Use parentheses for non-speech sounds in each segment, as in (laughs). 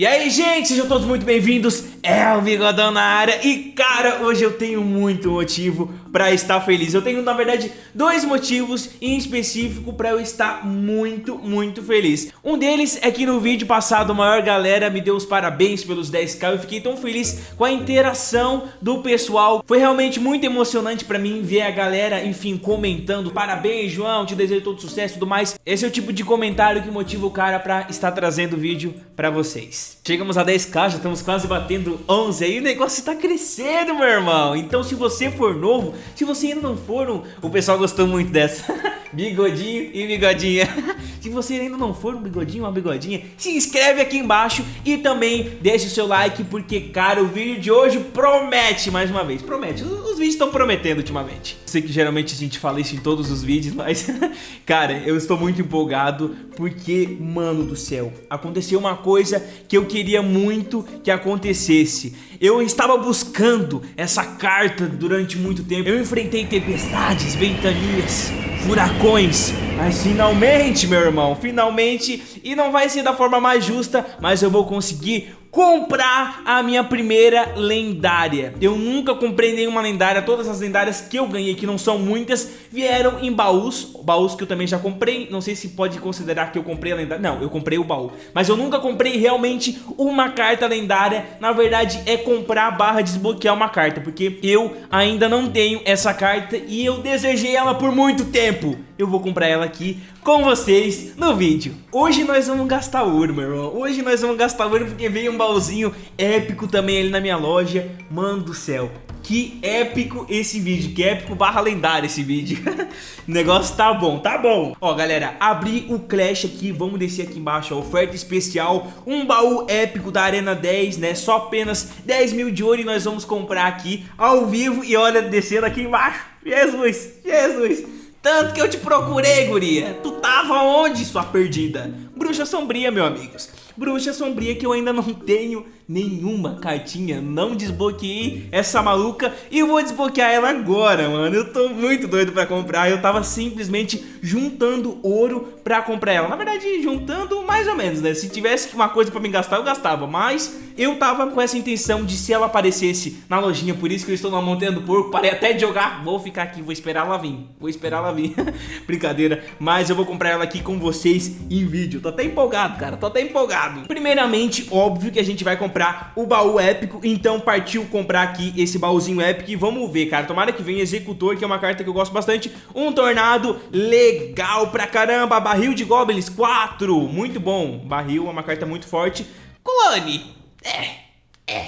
E aí, gente, sejam todos muito bem-vindos, é o Bigodão na área. E, cara, hoje eu tenho muito motivo pra estar feliz. Eu tenho, na verdade, dois motivos em específico pra eu estar muito, muito feliz. Um deles é que no vídeo passado a maior galera me deu os parabéns pelos 10k Eu fiquei tão feliz com a interação do pessoal. Foi realmente muito emocionante pra mim ver a galera, enfim, comentando. Parabéns, João, te desejo todo sucesso e tudo mais. Esse é o tipo de comentário que motiva o cara pra estar trazendo o vídeo pra vocês Chegamos a 10k, já estamos quase batendo 11 aí, o negócio tá crescendo, meu irmão. Então se você for novo, se você ainda não for, o pessoal gostou muito dessa. (laughs) bigodinho e bigodinha. (laughs) Se você ainda não for um bigodinho uma bigodinha, se inscreve aqui embaixo e também deixe o seu like, porque, cara, o vídeo de hoje promete, mais uma vez, promete. Os, os vídeos estão prometendo ultimamente. Sei que geralmente a gente fala isso em todos os vídeos, mas, (laughs) cara, eu estou muito empolgado, porque, mano do céu, aconteceu uma coisa que eu queria muito que acontecesse. Eu estava buscando essa carta durante muito tempo. Eu enfrentei tempestades, ventanias, furacões. Mas finalmente, meu irmão, finalmente, e não vai ser da forma mais justa, mas eu vou conseguir comprar a minha primeira lendária. Eu nunca comprei nenhuma lendária, todas as lendárias que eu ganhei, que não são muitas, vieram em baús, baús que eu também já comprei, não sei se pode considerar que eu comprei a lendária, não, eu comprei o baú, mas eu nunca comprei realmente uma carta lendária, na verdade é comprar barra desbloquear uma carta, porque eu ainda não tenho essa carta e eu desejei ela por muito tempo. Eu vou comprar ela aqui com vocês no vídeo. Hoje nós vamos gastar ouro, meu irmão. Hoje nós vamos gastar ouro porque veio um baúzinho épico também ali na minha loja. Mano do céu, que épico esse vídeo, que épico barra lendário esse vídeo. (laughs) O negócio tá bom, tá bom. Ó galera, abri o Clash aqui, vamos descer aqui embaixo, ó, oferta especial Um baú épico da Arena 10, né, só apenas 10 mil de ouro e nós vamos comprar aqui ao vivo. E olha, descendo aqui embaixo, Jesus, Jesus tanto que eu te procurei, guria. Tu tava onde, sua perdida? Bruxa sombria, meus amigos. Bruxa sombria que eu ainda não tenho nenhuma cartinha, não desbloqueei essa maluca e vou desbloquear ela agora, mano. Eu tô muito doido pra comprar, eu tava simplesmente juntando ouro pra comprar ela. Na verdade, juntando mais ou menos, né? Se tivesse uma coisa pra me gastar, eu gastava, mas eu tava com essa intenção de se ela aparecesse na lojinha, por isso que eu estou na montanha do porco, parei até de jogar, vou ficar aqui, vou esperar ela vir, vou esperar ela vir, (laughs) brincadeira, mas eu vou comprar ela aqui com vocês em vídeo, tô até empolgado, cara, tô até empolgado. Primeiramente, óbvio que a gente vai comprar comprar o baú épico, então partiu comprar aqui esse baúzinho épico e vamos ver, cara, tomara que venha Executor, que é uma carta que eu gosto bastante, um Tornado, legal pra caramba, Barril de Goblins, 4, muito bom, Barril é uma carta muito forte, Clone, é, é,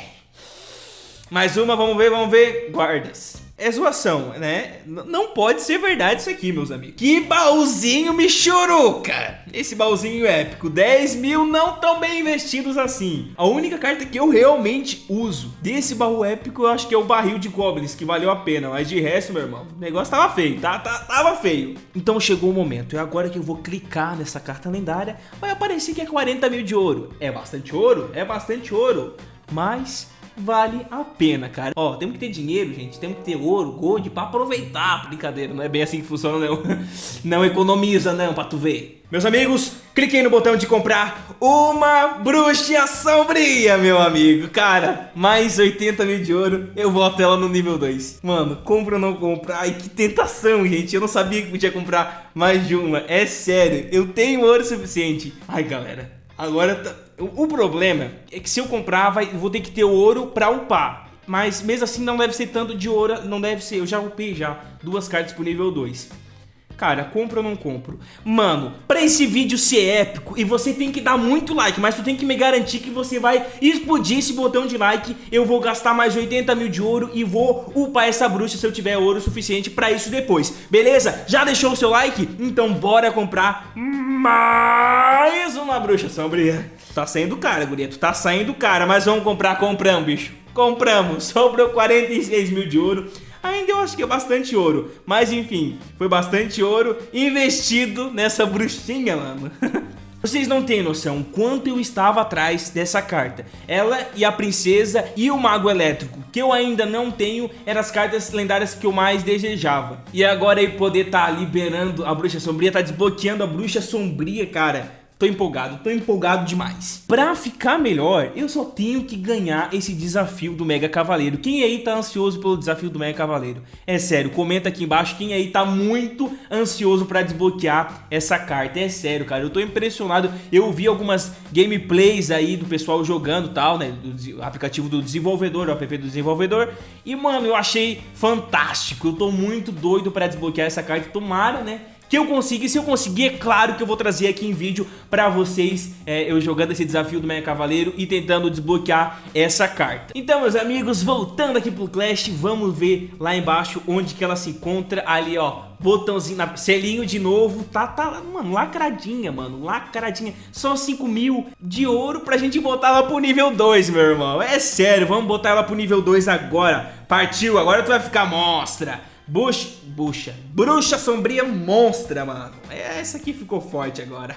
mais uma, vamos ver, vamos ver, Guardas é zoação, né? N não pode ser verdade isso aqui, meus amigos. Que baúzinho michuruca! Esse baúzinho épico, 10 mil não tão bem investidos assim. A única carta que eu realmente uso desse baú épico, eu acho que é o barril de goblins, que valeu a pena. Mas de resto, meu irmão, o negócio tava feio, tá? tá tava feio. Então chegou o momento, é agora que eu vou clicar nessa carta lendária, vai aparecer que é 40 mil de ouro. É bastante ouro? É bastante ouro. Mas vale a pena, cara. Ó, temos que ter dinheiro, gente, temos que ter ouro, gold pra aproveitar. Brincadeira, não é bem assim que funciona, não. (laughs) Não economiza, não, pra tu ver. Meus amigos, cliquei no botão de comprar uma bruxa sombria, meu amigo. Cara, mais 80 mil de ouro, eu boto ela no nível 2. Mano, compra ou não compra? Ai, que tentação, gente. Eu não sabia que podia comprar mais de uma. É sério, eu tenho ouro suficiente. Ai, galera, agora tá... O, problema é que se eu comprar, vai, vou ter que ter ouro pra upar. Mas mesmo assim não deve ser tanto de ouro, não deve ser. Eu já upei já duas cartas pro nível 2. Cara, compro ou não compro? Mano, pra esse vídeo ser épico, e você tem que dar muito like, mas tu tem que me garantir que você vai explodir esse botão de like, eu vou gastar mais 80 mil de ouro e vou upar essa bruxa se eu tiver ouro suficiente pra isso depois, beleza? Já deixou o seu like? Então bora comprar mais uma bruxa sombria. Tá saindo cara, guria, tu tá saindo cara, mas vamos comprar, compramos, bicho. Compramos, (laughs) sobrou 46 mil de ouro. Ainda eu acho que é bastante ouro, mas enfim, foi bastante ouro investido nessa bruxinha, mano. (laughs) Vocês não têm noção quanto eu estava atrás dessa carta. Ela e a princesa e o mago elétrico, que eu ainda não tenho, eram as cartas lendárias que eu mais desejava. E agora aí poder estar tá liberando a bruxa sombria, tá desbloqueando a bruxa sombria, cara Tô empolgado, tô empolgado demais. Pra ficar melhor, eu só tenho que ganhar esse desafio do Mega Cavaleiro. Quem aí tá ansioso pelo desafio do Mega Cavaleiro? É sério, comenta aqui embaixo quem aí tá muito ansioso pra desbloquear essa carta. É sério, cara, eu tô impressionado. Eu vi algumas gameplays aí do pessoal jogando tal, né? Do aplicativo do desenvolvedor, o app do desenvolvedor. E, mano, eu achei fantástico. Eu tô muito doido pra desbloquear essa carta. Tomara, né? Que eu consiga. E se eu conseguir, é claro que eu vou trazer aqui em vídeo pra vocês é, eu jogando esse desafio do Mega Cavaleiro e tentando desbloquear essa carta. Então, meus amigos, voltando aqui pro Clash, vamos ver lá embaixo onde que ela se encontra. Ali, ó, botãozinho, na, selinho de novo, tá, tá, mano, lacradinha, mano, lacradinha. Só 5 mil de ouro pra gente botar ela pro nível 2, meu irmão. É sério, vamos botar ela pro nível 2 agora. Partiu, agora tu vai ficar monstra. Bush, bucha, bruxa sombria monstra, mano. Essa aqui ficou forte agora.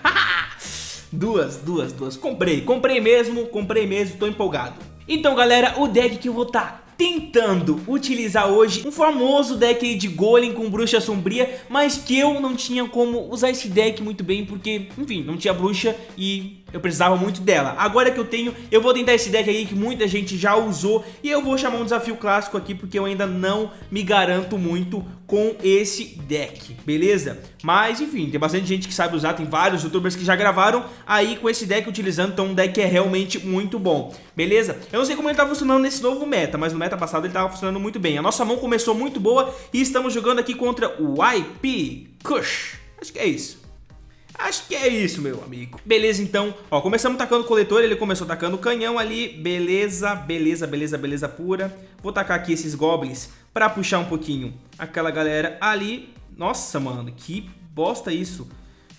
(laughs) duas, duas, duas. Comprei, comprei mesmo, comprei mesmo, tô empolgado. Então, galera, o deck que eu vou estar tá tentando utilizar hoje um famoso deck de Golem com Bruxa Sombria, mas que eu não tinha como usar esse deck muito bem, porque, enfim, não tinha bruxa e eu precisava muito dela. Agora que eu tenho, eu vou tentar esse deck aí que muita gente já usou e eu vou chamar um desafio clássico aqui porque eu ainda não me garanto muito com esse deck, beleza? Mas enfim, tem bastante gente que sabe usar, tem vários youtubers que já gravaram aí com esse deck utilizando, então o deck é realmente muito bom, beleza? Eu não sei como ele tá funcionando nesse novo meta, mas no meta passado ele tava funcionando muito bem. A nossa mão começou muito boa e estamos jogando aqui contra o IP Kush. Acho que é isso. Acho que é isso, meu amigo. Beleza, então. Ó, começamos tacando o coletor, ele começou tacando o canhão ali. Beleza, beleza, beleza, beleza pura. Vou tacar aqui esses goblins pra puxar um pouquinho aquela galera ali. Nossa, mano, que bosta isso.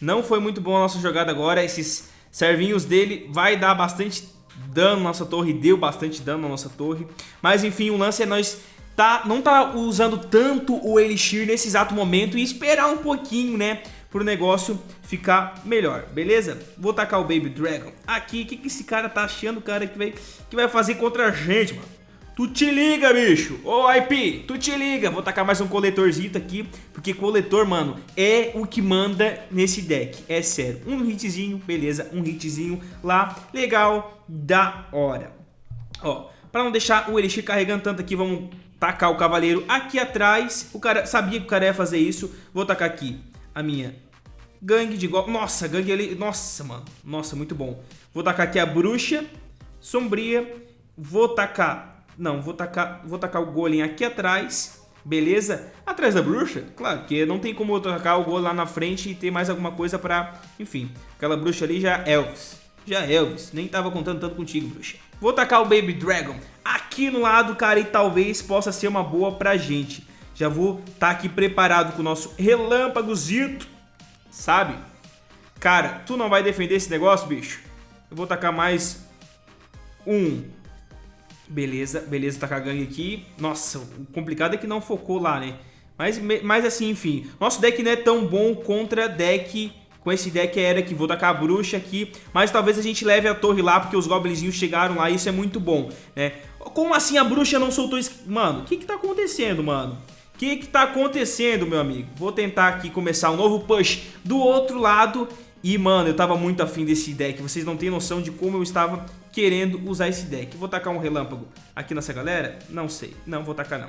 Não foi muito bom a nossa jogada agora. Esses servinhos dele vai dar bastante dano na nossa torre. Deu bastante dano na nossa torre. Mas, enfim, o lance é nós tá, não tá usando tanto o Elixir nesse exato momento e esperar um pouquinho, né? Pro negócio ficar melhor, beleza? Vou tacar o Baby Dragon aqui. O que, que esse cara tá achando, cara, que vai, que vai fazer contra a gente, mano? Tu te liga, bicho! Ô, IP, tu te liga! Vou tacar mais um coletorzinho aqui, porque coletor, mano, é o que manda nesse deck. É sério. Um hitzinho, beleza, um hitzinho lá, legal, da hora. Ó, pra não deixar o Elixir carregando tanto aqui, vamos tacar o cavaleiro aqui atrás. O cara sabia que o cara ia fazer isso. Vou tacar aqui a minha Gangue de golpe. Nossa, gangue ali. Nossa, mano. Nossa, muito bom. Vou tacar aqui a bruxa. Sombria. Vou tacar. Não, vou tacar, vou tacar o golem aqui atrás. Beleza? Atrás da bruxa? Claro, porque não tem como eu tacar o golem lá na frente e ter mais alguma coisa pra... Enfim, aquela bruxa ali já é Elvis. Já é Elvis. Nem tava contando tanto contigo, bruxa. Vou tacar o Baby Dragon aqui no lado, cara, e talvez possa ser uma boa pra gente. Já vou estar tá aqui preparado com o nosso relâmpagozito sabe? Cara, tu não vai defender esse negócio, bicho? Eu vou tacar mais um. Beleza, beleza, tacar gangue aqui. Nossa, o complicado é que não focou lá, né? Mas, mas assim, enfim. Nosso deck não é tão bom contra deck... Com esse deck era que vou tacar a bruxa aqui. Mas talvez a gente leve a torre lá, porque os goblinzinhos chegaram lá e isso é muito bom, né? Como assim a bruxa não soltou... Mano, o que que tá acontecendo, mano? O que que tá acontecendo, meu amigo? Vou tentar aqui começar um novo push do outro lado. E, mano, eu tava muito afim desse deck. Vocês não têm noção de como eu estava querendo usar esse deck. Vou tacar um relâmpago aqui nessa galera? Não sei. Não vou tacar, não.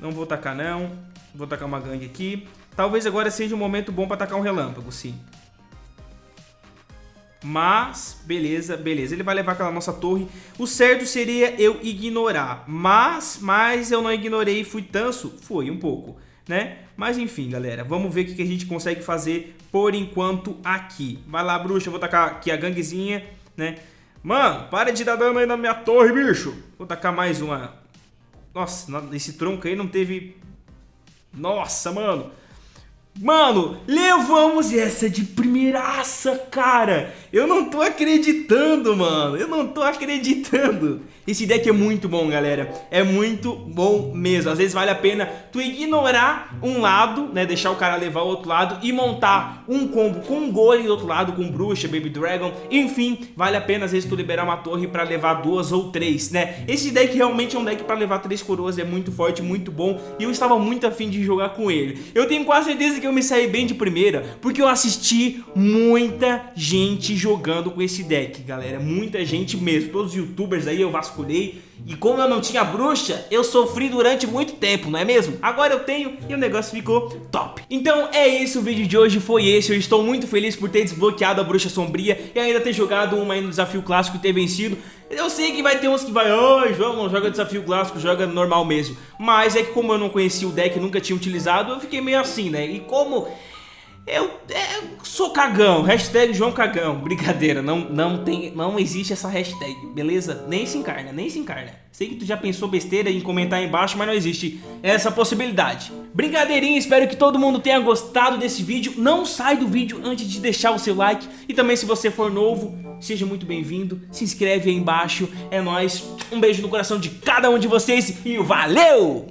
Não vou tacar, não. Vou tacar uma gangue aqui. Talvez agora seja um momento bom para tacar um relâmpago, sim. Mas, beleza, beleza. Ele vai levar aquela nossa torre. O certo seria eu ignorar. Mas, mas eu não ignorei e fui tanso? Foi, um pouco, né? Mas enfim, galera. Vamos ver o que a gente consegue fazer por enquanto aqui. Vai lá, bruxa. Vou tacar aqui a ganguezinha, né? Mano, para de dar dano aí na minha torre, bicho. Vou tacar mais uma. Nossa, esse tronco aí não teve... Nossa, mano. Mano, levamos essa de primeiraça, cara. Eu não tô acreditando, mano. Eu não tô acreditando. Esse deck é muito bom, galera. É muito bom mesmo. Às vezes vale a pena tu ignorar um lado, né? Deixar o cara levar o outro lado e montar um combo com um golem do outro lado, com bruxa, baby dragon. Enfim, vale a pena às vezes tu liberar uma torre pra levar duas ou três, né? Esse deck realmente é um deck pra levar três coroas. É muito forte, muito bom. E eu estava muito afim de jogar com ele. Eu tenho quase certeza que eu me saí bem de primeira? Porque eu assisti muita gente jogando com esse deck, galera. Muita gente mesmo. Todos os youtubers aí eu vasculhei. E como eu não tinha bruxa, eu sofri durante muito tempo, não é mesmo? Agora eu tenho e o negócio ficou top. Então é isso, o vídeo de hoje foi esse. Eu estou muito feliz por ter desbloqueado a bruxa sombria e ainda ter jogado uma aí no desafio clássico e ter vencido. Eu sei que vai ter uns que vai, oi, João, não joga desafio clássico, joga normal mesmo. Mas é que como eu não conhecia o deck, nunca tinha utilizado, eu fiquei meio assim, né? E como eu, é, sou cagão, hashtag João Cagão, brincadeira, não, não, tem, não existe essa hashtag, beleza? Nem se encarna, nem se encarna. Sei que tu já pensou besteira em comentar aí embaixo, mas não existe essa possibilidade. Brincadeirinha, espero que todo mundo tenha gostado desse vídeo. Não sai do vídeo antes de deixar o seu like. E também se você for novo, seja muito bem-vindo. Se inscreve aí embaixo, é nóis. Um beijo no coração de cada um de vocês e valeu!